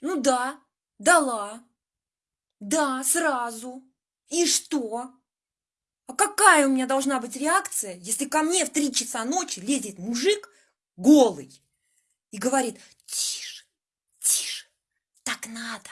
Ну да, дала. Да, сразу. И что? А какая у меня должна быть реакция, если ко мне в три часа ночи лезет мужик голый и говорит, тише, тише, так надо.